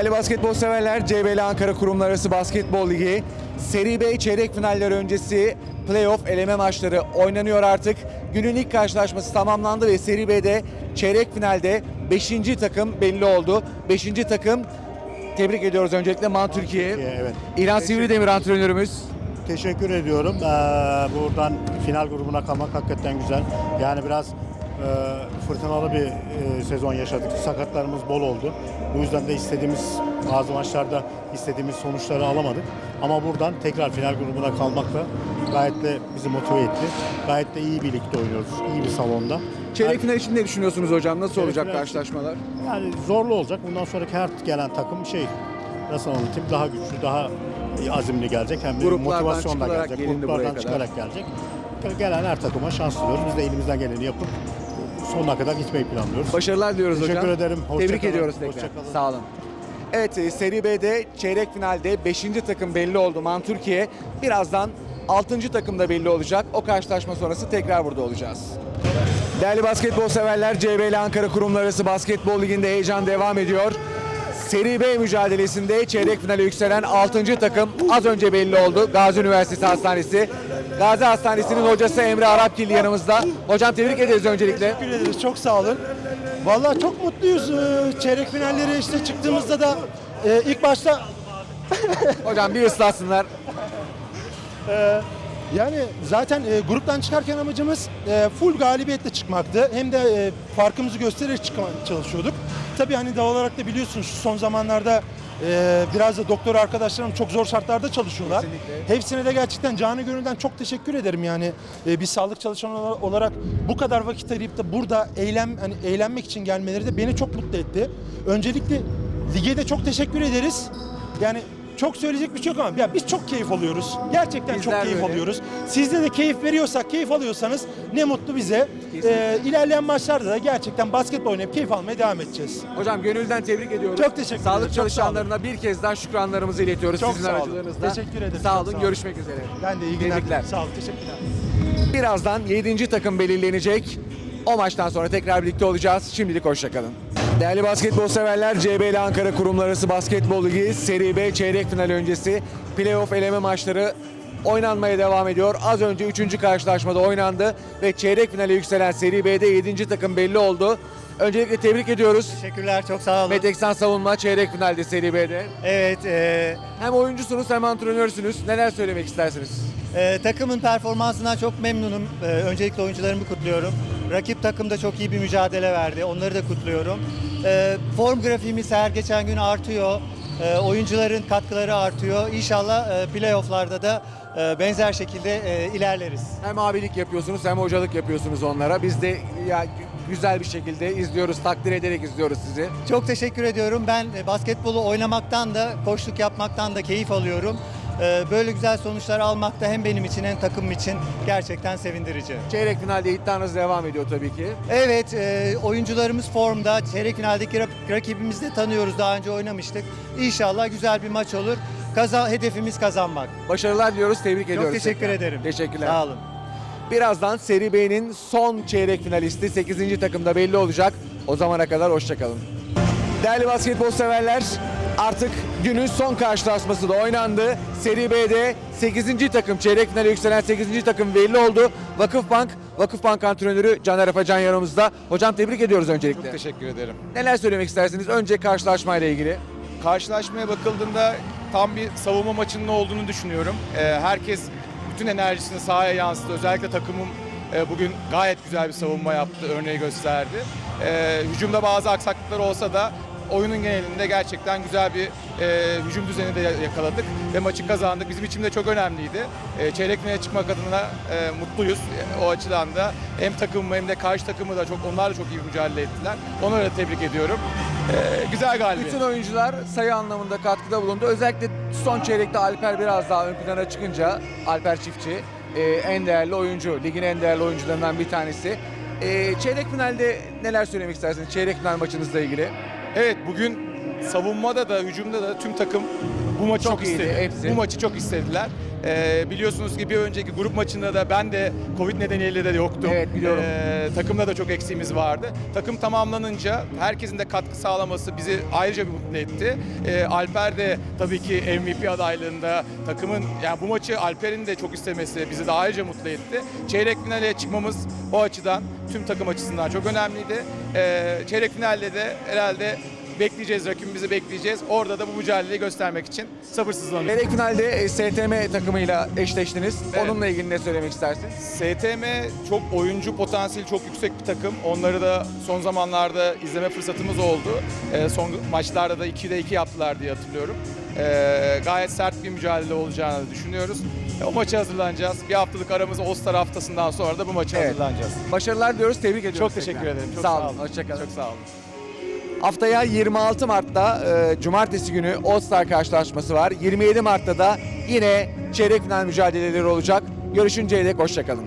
Değerli basketbol severler, CBL Ankara Kurumlar Arası Basketbol Ligi Seri B çeyrek finaller öncesi playoff eleme maçları oynanıyor artık. Günün ilk karşılaşması tamamlandı ve Seri B'de çeyrek finalde 5. takım belli oldu. 5. takım tebrik ediyoruz öncelikle Man Türkiye. Evet. İlhan Sivridemir antrenörümüz. Teşekkür ediyorum. Ee, buradan final grubuna kalmak hakikaten güzel. Yani biraz fırtınalı bir e, sezon yaşadık. Sakatlarımız bol oldu. Bu yüzden de istediğimiz bazı maçlarda istediğimiz sonuçları alamadık. Ama buradan tekrar final grubuna kalmak da gayet de bizi motive etti. Gayet de iyi birlikte oynuyoruz. iyi bir salonda. Çeyrek final için ne düşünüyorsunuz hocam? Nasıl Çeyrek olacak karşılaşmalar? Yani zorlu olacak. Bundan sonraki her gelen takım şey nasıl anlatayım daha güçlü, daha azimli gelecek. Hem de Gruplardan motivasyonla gelecek. Gruplardan çıkarak gelecek. Gelen her takıma şans diliyoruz. Biz de elimizden geleni yapıp sonuna kadar gitmeyi planlıyoruz. Başarılar diliyoruz Teşekkür hocam. ederim. Hoşça Tebrik kalın. ediyoruz tekrar. Hoşça kalın. Sağ olun. Evet e, Seri B'de çeyrek finalde 5. takım belli oldu Man Türkiye. Birazdan 6. takım da belli olacak. O karşılaşma sonrası tekrar burada olacağız. Değerli basketbol severler, CBL Ankara Kurumlar Arası Basketbol Ligi'nde heyecan devam ediyor. Seri B mücadelesinde çeyrek finale yükselen 6. takım az önce belli oldu. Gazi Üniversitesi Hastanesi. Gazi Hastanesi'nin hocası Emre Arapgil yanımızda. Hocam tebrik ederiz öncelikle. Teşekkür ederiz. Çok sağ olun. Vallahi çok mutluyuz. Ee, Çeyrek finalleri işte çıktığımızda da e, ilk başta Hocam bir ıslatsınlar. Yani zaten e, gruptan çıkarken amacımız e, full galibiyetle çıkmaktı. Hem de e, farkımızı göstererek çıkmaya çalışıyorduk. Tabii hani doğal olarak da biliyorsunuz şu son zamanlarda e, biraz da doktor arkadaşlarım çok zor şartlarda çalışıyorlar. Kesinlikle. Hepsine de gerçekten canı gönülden çok teşekkür ederim yani. E, bir sağlık çalışanı olarak bu kadar vakit arayıp da burada eğlen hani eğlenmek için gelmeleri de beni çok mutlu etti. Öncelikle lige de çok teşekkür ederiz. Yani çok söyleyecek bir şey yok ama ya biz çok keyif alıyoruz. Gerçekten Bizler çok keyif böyle. alıyoruz. Sizde de keyif veriyorsak, keyif alıyorsanız ne mutlu bize. Ee, ilerleyen maçlarda da gerçekten basketbol oynayıp keyif almaya devam edeceğiz. Hocam gönülden tebrik ediyoruz. Çok teşekkür Sağlık ederim, çok çalışanlarına bir kez daha şükranlarımızı iletiyoruz Çok sizin sağ olun. aracılığınızda. Teşekkür ederim, Sağ olun, sağ olun. görüşmek üzere. Ben de iyi günler. Tebrikler. Sağ olun, teşekkürler. Birazdan 7. takım belirlenecek. O maçtan sonra tekrar birlikte olacağız. Şimdilik hoşçakalın. Değerli basketbol severler, CBL Ankara Kurumlar Arası Basketbol Ligi Seri B çeyrek final öncesi playoff eleme maçları oynanmaya devam ediyor. Az önce 3. karşılaşmada oynandı ve çeyrek finale yükselen Seri B'de 7. takım belli oldu. Öncelikle tebrik ediyoruz. Teşekkürler, çok sağ olun. Meteksan Savunma çeyrek finalde Seri B'de. Evet, e, Hem oyuncusunuz hem antrenörsünüz. Neler söylemek istersiniz? e, takımın performansından çok memnunum. E, öncelikle oyuncularımı kutluyorum. Rakip takım da çok iyi bir mücadele verdi. Onları da kutluyorum. E, form grafiğimiz her geçen gün artıyor. E, oyuncuların katkıları artıyor. İnşallah e, playofflarda da e, benzer şekilde e, ilerleriz. Hem abilik yapıyorsunuz hem hocalık yapıyorsunuz onlara. Biz de ya güzel bir şekilde izliyoruz, takdir ederek izliyoruz sizi. Çok teşekkür ediyorum. Ben e, basketbolu oynamaktan da, koçluk yapmaktan da keyif alıyorum. E, böyle güzel sonuçlar almak da hem benim için hem takımım için gerçekten sevindirici. Çeyrek finalde iddianız devam ediyor tabii ki. Evet, e, oyuncularımız formda. Çeyrek finaldeki rak- rakibimizi de tanıyoruz. Daha önce oynamıştık. İnşallah güzel bir maç olur. Kaza hedefimiz kazanmak. Başarılar diliyoruz, tebrik ediyoruz. teşekkür tekrar. ederim. Teşekkürler. Sağ olun. Birazdan Seri B'nin son çeyrek finalisti 8. takımda belli olacak. O zamana kadar hoşçakalın. Değerli basketbol severler, artık günün son karşılaşması da oynandı. Seri B'de 8. takım, çeyrek finale yükselen 8. takım belli oldu. Vakıfbank, Vakıfbank antrenörü Caner Afacan yanımızda. Hocam tebrik ediyoruz öncelikle. Teşekkür ederim. Neler söylemek istersiniz? Önce karşılaşmayla ilgili. Karşılaşmaya bakıldığında tam bir savunma maçının olduğunu düşünüyorum. Ee, herkes bütün enerjisini sahaya yansıttı. Özellikle takımım e, bugün gayet güzel bir savunma yaptı, örneği gösterdi. Ee, hücumda bazı aksaklıklar olsa da oyunun genelinde gerçekten güzel bir e, hücum düzeni de yakaladık ve maçı kazandık. Bizim için de çok önemliydi. E, çeyrek finale çıkmak adına e, mutluyuz. E, o açıdan da hem takımımı hem de karşı takımı da çok onlar da çok iyi mücadele ettiler. Onları da tebrik ediyorum. E, güzel galibiyet. Bütün oyuncular sayı anlamında katkıda bulundu. Özellikle son çeyrekte Alper biraz daha ön plana çıkınca Alper Çiftçi e, en değerli oyuncu, ligin en değerli oyuncularından bir tanesi. E, çeyrek finalde neler söylemek istersiniz? Çeyrek final maçınızla ilgili. Evet bugün savunmada da hücumda da tüm takım bu maçı Çok çok, iyiydi, istedi. hepsi. Bu maçı çok istediler. Ee, biliyorsunuz ki bir önceki grup maçında da ben de Covid nedeniyle de yoktum. Evet, biliyorum. Ee, takımda da çok eksiğimiz vardı. Takım tamamlanınca herkesin de katkı sağlaması bizi ayrıca bir mutlu etti. Ee, Alper de tabii ki MVP adaylığında takımın yani bu maçı Alper'in de çok istemesi bizi de ayrıca mutlu etti. Çeyrek finale çıkmamız o açıdan tüm takım açısından çok önemliydi. Ee, çeyrek finalde de herhalde bekleyeceğiz, rakibimizi bekleyeceğiz. Orada da bu mücadeleyi göstermek için sabırsızlanıyoruz. Çeyrek finalde e, STM takımıyla eşleştiniz. Evet. Onunla ilgili ne söylemek istersin? STM çok oyuncu potansiyeli çok yüksek bir takım. Onları da son zamanlarda izleme fırsatımız oldu. Ee, son maçlarda da 2'de 2 yaptılar diye hatırlıyorum. Ee, gayet sert bir mücadele olacağını düşünüyoruz. E, O maça hazırlanacağız. Bir haftalık aramız All-Star haftasından sonra da bu maça Evet. hazırlanacağız. Başarılar diyoruz, tebrik ediyoruz. Çok teşekkür tekrar. ederim. Çok sağ, olun, hoşçakalın. Çok sağ olun. Haftaya 26 Mart'ta e, Cumartesi günü All Star karşılaşması var. 27 Mart'ta da yine çeyrek final mücadeleleri olacak. Görüşünceye dek hoşçakalın.